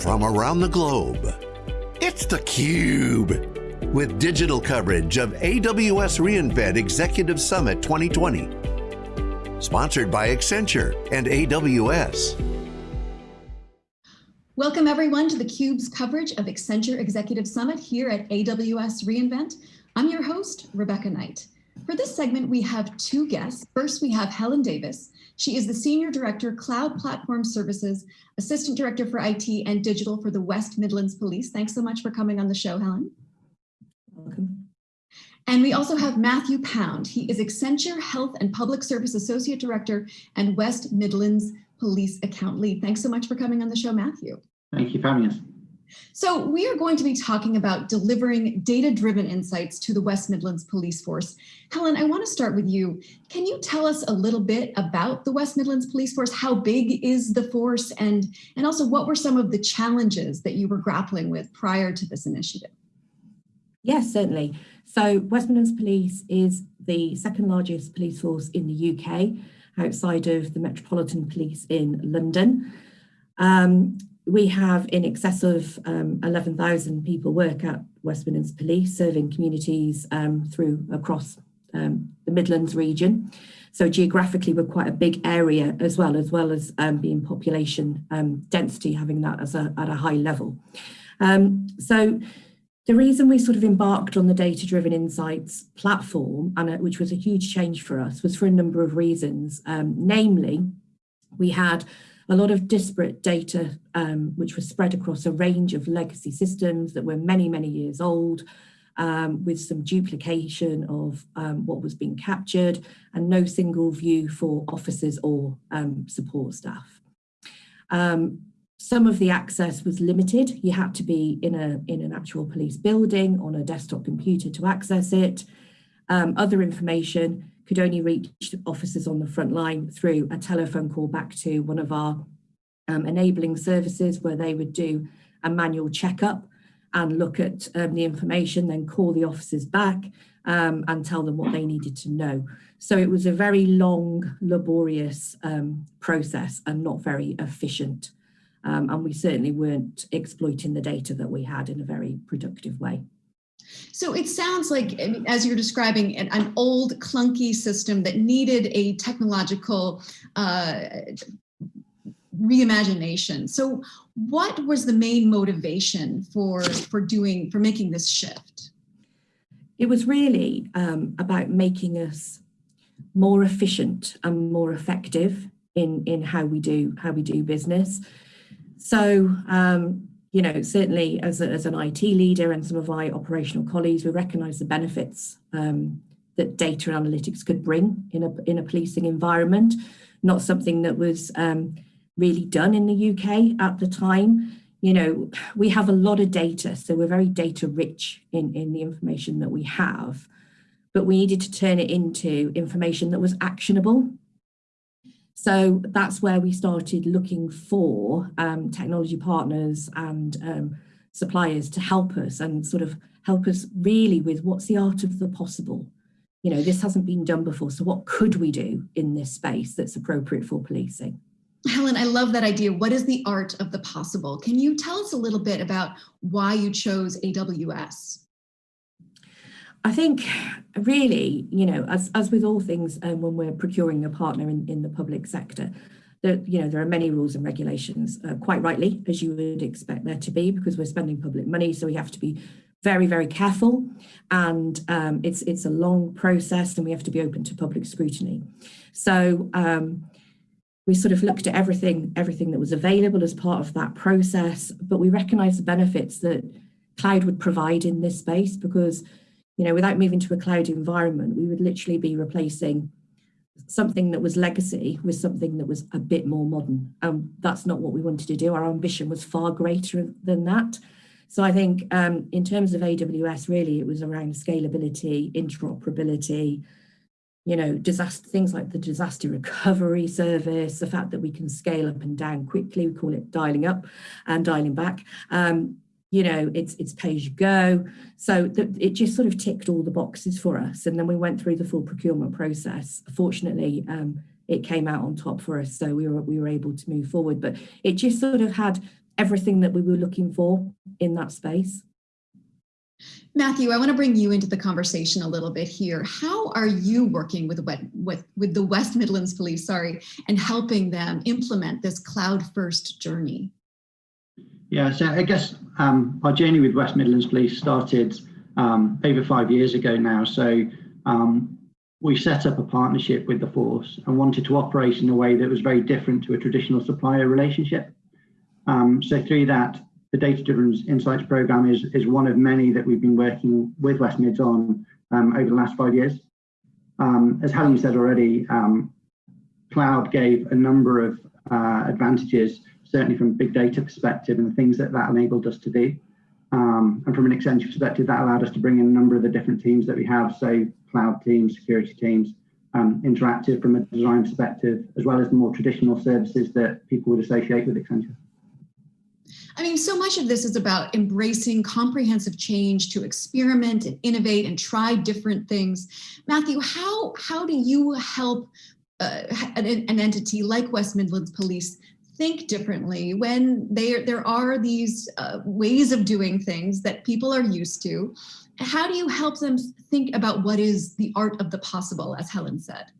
from around the globe. It's theCUBE, with digital coverage of AWS reInvent Executive Summit 2020. Sponsored by Accenture and AWS. Welcome everyone to theCUBE's coverage of Accenture Executive Summit here at AWS reInvent. I'm your host, Rebecca Knight. For this segment, we have two guests. First, we have Helen Davis. She is the Senior Director, Cloud Platform Services, Assistant Director for IT and Digital for the West Midlands Police. Thanks so much for coming on the show, Helen. Welcome. And we also have Matthew Pound. He is Accenture Health and Public Service Associate Director and West Midlands Police Account Lead. Thanks so much for coming on the show, Matthew. Thank you for having us. So we are going to be talking about delivering data-driven insights to the West Midlands Police Force. Helen, I want to start with you. Can you tell us a little bit about the West Midlands Police Force? How big is the force? And, and also what were some of the challenges that you were grappling with prior to this initiative? Yes, certainly. So West Midlands Police is the second largest police force in the UK outside of the Metropolitan Police in London. Um, we have in excess of um, 11,000 people work at West Midlands Police, serving communities um, through across um, the Midlands region. So geographically, we're quite a big area as well, as well as um, being population um, density, having that as a, at a high level. Um, so the reason we sort of embarked on the data-driven insights platform, and which was a huge change for us, was for a number of reasons. namely, we had a lot of disparate data um, which was spread across a range of legacy systems that were many, many years old, um, with some duplication of um, what was being captured and no single view for officers or um, support staff. Um, some of the access was limited. You had to be in, a, in an actual police building on a desktop computer to access it. Um, other information could only reach officers on the front line through a telephone call back to one of our um, enabling services where they would do a manual checkup and look at um, the information, then call the officers back um, and tell them what they needed to know. So it was a very long, laborious um, process and not very efficient. Um, and we certainly weren't exploiting the data that we had in a very productive way. So it sounds like, as you're describing, an, an old clunky system that needed a technological uh, reimagination. So what was the main motivation for, for doing, for making this shift? It was really um, about making us more efficient and more effective in, in how we do, how we do business. So um, you know, certainly as, a, as an IT leader and some of my operational colleagues, we recognise the benefits um, that data analytics could bring in a, in a policing environment, not something that was um, really done in the UK at the time. You know, we have a lot of data, so we're very data rich in, in the information that we have, but we needed to turn it into information that was actionable so that's where we started looking for um, technology partners and um, suppliers to help us and sort of help us really with what's the art of the possible. You know, this hasn't been done before, so what could we do in this space that's appropriate for policing? Helen, I love that idea. What is the art of the possible? Can you tell us a little bit about why you chose AWS? I think really, you know, as, as with all things um, when we're procuring a partner in, in the public sector, that you know there are many rules and regulations, uh, quite rightly, as you would expect there to be, because we're spending public money, so we have to be very, very careful, and um, it's it's a long process, and we have to be open to public scrutiny. So um, we sort of looked at everything, everything that was available as part of that process, but we recognise the benefits that cloud would provide in this space because you know, without moving to a cloud environment, we would literally be replacing something that was legacy with something that was a bit more modern. And that's not what we wanted to do. Our ambition was far greater than that. So I think um, in terms of AWS, really, it was around scalability, interoperability, you know, disaster things like the disaster recovery service, the fact that we can scale up and down quickly, we call it dialing up and dialing back. Um, you know, it's it's pay as you go. So the, it just sort of ticked all the boxes for us. And then we went through the full procurement process. Fortunately, um, it came out on top for us. So we were, we were able to move forward, but it just sort of had everything that we were looking for in that space. Matthew, I want to bring you into the conversation a little bit here. How are you working with, with, with the West Midlands Police, sorry, and helping them implement this cloud first journey? Yeah, so I guess um, our journey with West Midlands Police started um, over five years ago now. So um, we set up a partnership with the force and wanted to operate in a way that was very different to a traditional supplier relationship. Um, so through that, the Data Driven Insights program is, is one of many that we've been working with West Mids on um, over the last five years. Um, as Helen said already, cloud gave a number of uh, advantages, certainly from a big data perspective and the things that that enabled us to do. Um, and from an Accenture perspective, that allowed us to bring in a number of the different teams that we have, so cloud teams, security teams, um, interactive from a design perspective, as well as the more traditional services that people would associate with Accenture. I mean, so much of this is about embracing comprehensive change to experiment and innovate and try different things. Matthew, how, how do you help uh, an, an entity like West Midlands Police think differently when there there are these uh, ways of doing things that people are used to how do you help them think about what is the art of the possible as helen said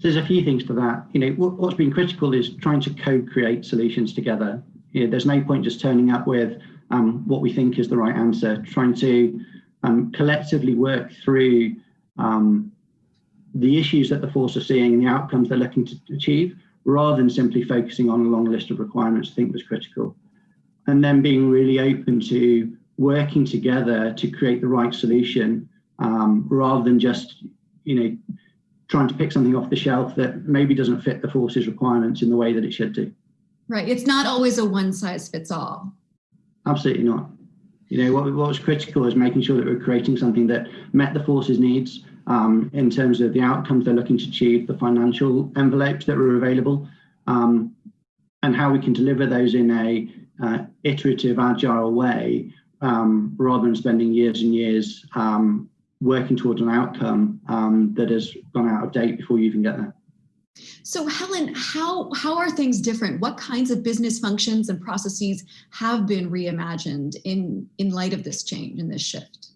there's a few things to that. You know, what, has been critical is trying to co-create solutions together. You know, there's no point just turning up with um, what we think is the right answer. Trying to um, collectively work through um, the issues that the force are seeing and the outcomes they're looking to achieve, rather than simply focusing on a long list of requirements. I think was critical, and then being really open to working together to create the right solution, um, rather than just you know trying to pick something off the shelf that maybe doesn't fit the force's requirements in the way that it should do. Right. It's not always a one size fits all. Absolutely not. You know, what, what was critical is making sure that we're creating something that met the force's needs um, in terms of the outcomes they're looking to achieve, the financial envelopes that were available, um, and how we can deliver those in a uh, iterative, agile way, um, rather than spending years and years um, working towards an outcome um, that has gone out of date before you even get there. So Helen, how, how are things different? What kinds of business functions and processes have been reimagined in, in light of this change and this shift?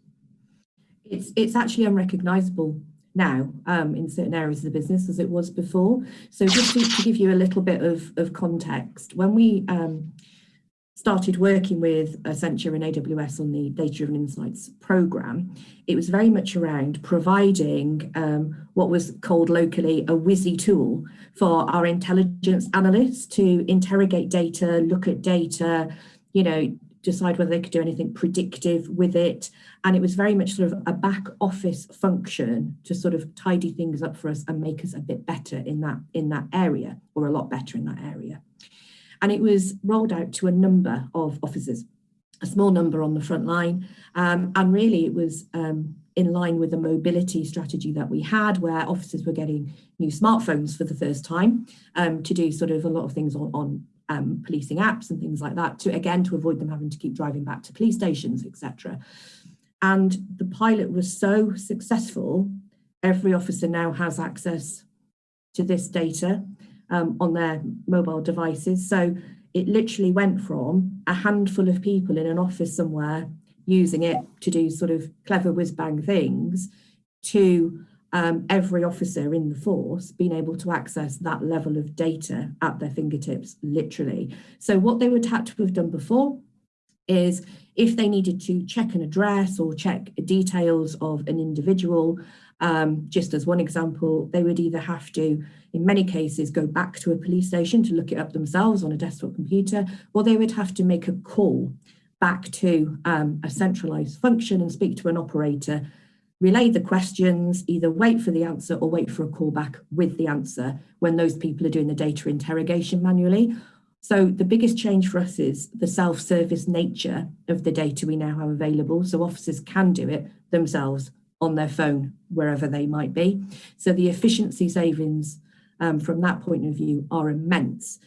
It's, it's actually unrecognizable now um, in certain areas of the business as it was before. So just to, to give you a little bit of, of context, when we um, started working with Accenture and AWS on the Data Driven Insights program, it was very much around providing um, what was called locally a WYSI tool for our intelligence analysts to interrogate data, look at data, you know, decide whether they could do anything predictive with it. And it was very much sort of a back office function to sort of tidy things up for us and make us a bit better in that in that area or a lot better in that area and it was rolled out to a number of officers, a small number on the front line. Um, and really it was um, in line with the mobility strategy that we had where officers were getting new smartphones for the first time um, to do sort of a lot of things on, on um, policing apps and things like that to again to avoid them having to keep driving back to police stations, etc. And the pilot was so successful, every officer now has access to this data um, on their mobile devices. So it literally went from a handful of people in an office somewhere using it to do sort of clever whiz bang things to um, every officer in the force being able to access that level of data at their fingertips, literally. So what they would have to have done before is if they needed to check an address or check details of an individual, um, just as one example, they would either have to, in many cases, go back to a police station to look it up themselves on a desktop computer, or they would have to make a call back to um, a centralized function and speak to an operator, relay the questions, either wait for the answer or wait for a call back with the answer when those people are doing the data interrogation manually. So the biggest change for us is the self-service nature of the data we now have available. So officers can do it themselves on their phone, wherever they might be. So the efficiency savings um, from that point of view are immense.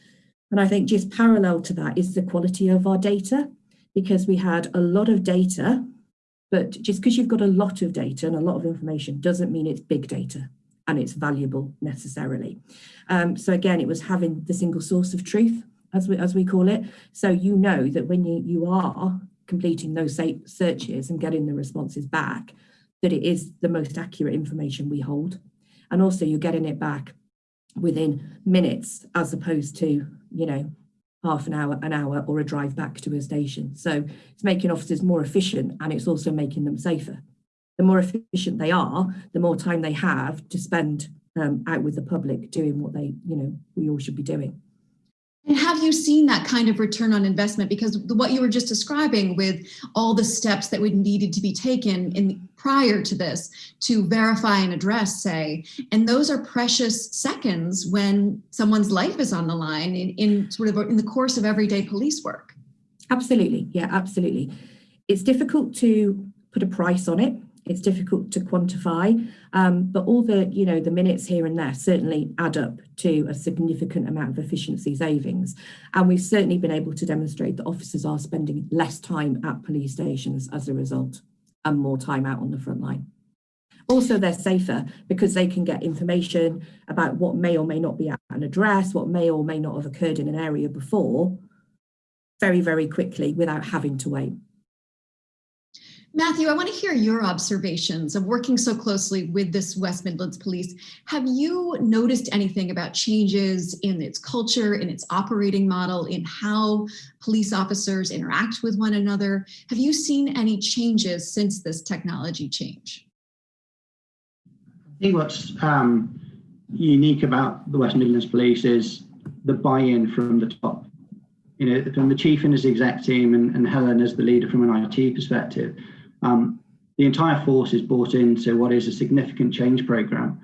And I think just parallel to that is the quality of our data, because we had a lot of data, but just because you've got a lot of data and a lot of information doesn't mean it's big data and it's valuable necessarily. Um, so again, it was having the single source of truth as we, as we call it. So you know that when you, you are completing those searches and getting the responses back, that it is the most accurate information we hold. And also you're getting it back within minutes as opposed to, you know, half an hour, an hour or a drive back to a station. So it's making officers more efficient and it's also making them safer. The more efficient they are, the more time they have to spend um, out with the public doing what they, you know, we all should be doing. And have you seen that kind of return on investment? Because what you were just describing with all the steps that would needed to be taken in prior to this to verify an address, say, and those are precious seconds when someone's life is on the line in, in sort of in the course of everyday police work. Absolutely, yeah, absolutely. It's difficult to put a price on it it's difficult to quantify, um, but all the, you know, the minutes here and there certainly add up to a significant amount of efficiency savings. And we've certainly been able to demonstrate that officers are spending less time at police stations as a result and more time out on the front line. Also, they're safer because they can get information about what may or may not be at an address, what may or may not have occurred in an area before, very, very quickly without having to wait. Matthew, I want to hear your observations of working so closely with this West Midlands Police. Have you noticed anything about changes in its culture, in its operating model, in how police officers interact with one another? Have you seen any changes since this technology change? I think what's um, unique about the West Midlands Police is the buy-in from the top. You know, from the chief and his exec team and, and Helen as the leader from an IT perspective um, the entire force is bought into what is a significant change program,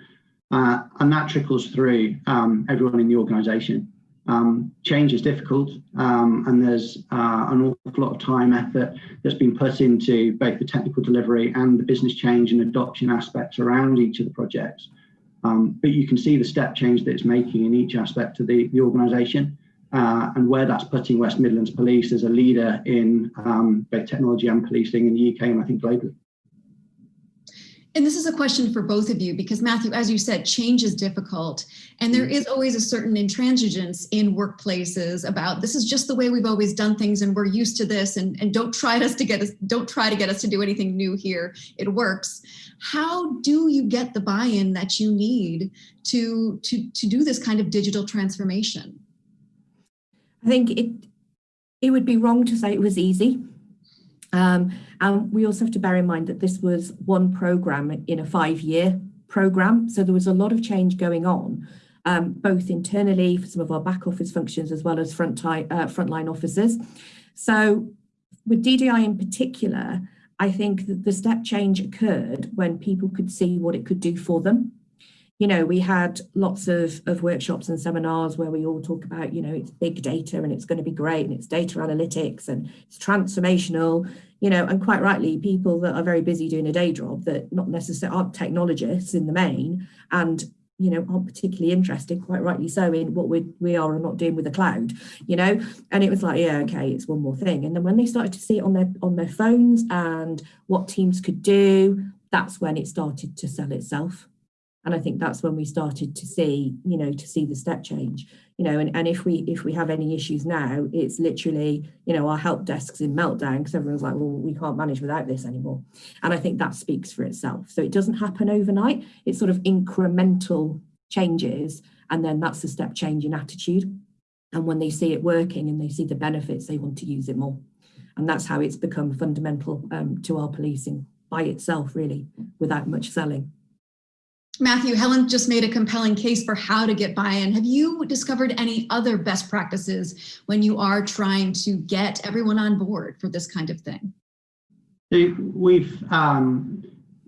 uh, and that trickles through um, everyone in the organisation. Um, change is difficult, um, and there's uh, an awful lot of time, effort that's been put into both the technical delivery and the business change and adoption aspects around each of the projects. Um, but you can see the step change that it's making in each aspect of the, the organisation uh, and where that's putting West Midlands Police as a leader in um, both technology and policing in the UK and I think globally. And this is a question for both of you because Matthew, as you said, change is difficult. And there mm. always a certain intransigence in workplaces about this is just the way we've always done things and we're used to this and, and don't try us to get us, don't try to get us to do anything new here. It works. How do you get the buy-in that you need to, to, to do this kind of digital transformation? I think it it would be wrong to say it was easy. Um, and we also have to bear in mind that this was one program in a five-year program. So there was a lot of change going on, um, both internally for some of our back office functions as well as front uh, frontline officers. So with DDI in particular, I think that the step change occurred when people could see what it could do for them you know, we had lots of, of workshops and seminars where we all talk about, you know, it's big data and it's going to be great and it's data analytics and it's transformational, you know, and quite rightly, people that are very busy doing a day job that not necessarily aren't technologists in the main and you know, aren't particularly interested, quite rightly so, in what we we are or not doing with the cloud, you know. And it was like, yeah, okay, it's one more thing. And then when they started to see it on their on their phones and what teams could do, that's when it started to sell itself. And I think that's when we started to see, you know, to see the step change, you know, and, and if we if we have any issues now, it's literally, you know, our help desks in meltdown because everyone's like, well, we can't manage without this anymore. And I think that speaks for itself. So it doesn't happen overnight. It's sort of incremental changes. And then that's the step change in attitude. And when they see it working and they see the benefits, they want to use it more. And that's how it's become fundamental um, to our policing by itself, really, without much selling. Matthew, Helen just made a compelling case for how to get buy-in. Have you discovered any other best practices when you are trying to get everyone on board for this kind of thing? We've um,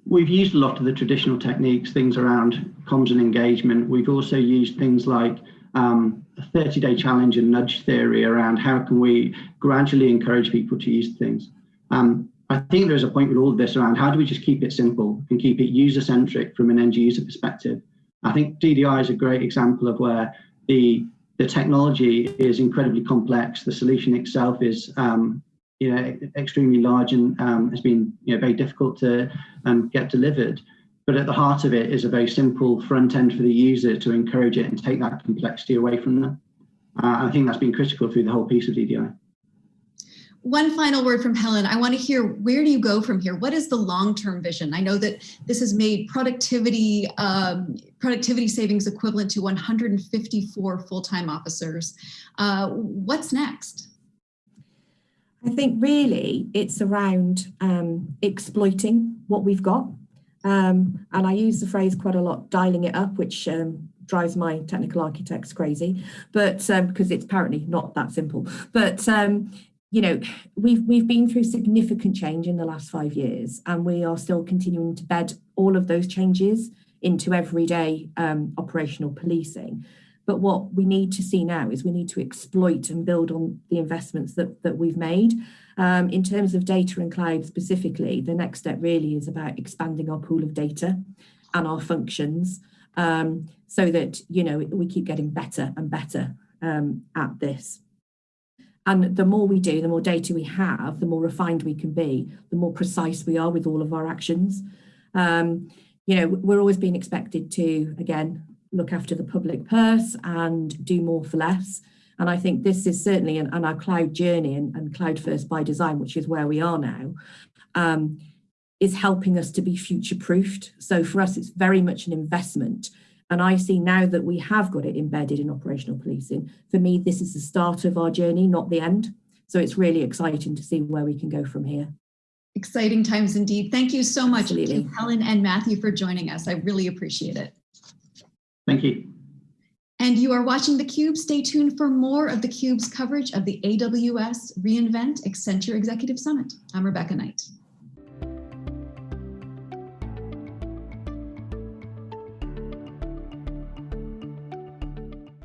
we've used a lot of the traditional techniques, things around comms and engagement. We've also used things like um, a 30-day challenge and nudge theory around how can we gradually encourage people to use things. Um, I think there's a point with all of this around how do we just keep it simple and keep it user centric from an end user perspective. I think DDI is a great example of where the the technology is incredibly complex. The solution itself is um, you know extremely large and um, has been you know very difficult to um, get delivered. But at the heart of it is a very simple front end for the user to encourage it and take that complexity away from them. Uh, I think that's been critical through the whole piece of DDI. One final word from Helen. I want to hear where do you go from here? What is the long-term vision? I know that this has made productivity um, productivity savings equivalent to 154 full-time officers. Uh, what's next? I think really it's around um, exploiting what we've got. Um, and I use the phrase quite a lot, dialing it up, which um, drives my technical architects crazy, but um, because it's apparently not that simple. But um, you know, we've we've been through significant change in the last five years, and we are still continuing to bed all of those changes into everyday um, operational policing. But what we need to see now is we need to exploit and build on the investments that, that we've made. Um, in terms of data and cloud specifically, the next step really is about expanding our pool of data and our functions um, so that, you know, we keep getting better and better um, at this. And the more we do, the more data we have, the more refined we can be, the more precise we are with all of our actions. Um, you know, we're always being expected to, again, look after the public purse and do more for less. And I think this is certainly an, an our cloud journey and, and, cloud first by design, which is where we are now, um, is helping us to be future proofed. So for us, it's very much an investment and I see now that we have got it embedded in operational policing. For me, this is the start of our journey, not the end. So it's really exciting to see where we can go from here. Exciting times indeed. Thank you so much, Absolutely. Helen and Matthew, for joining us. I really appreciate it. Thank you. And you are watching theCUBE. Stay tuned for more of theCUBE's coverage of the AWS reInvent Accenture Executive Summit. I'm Rebecca Knight.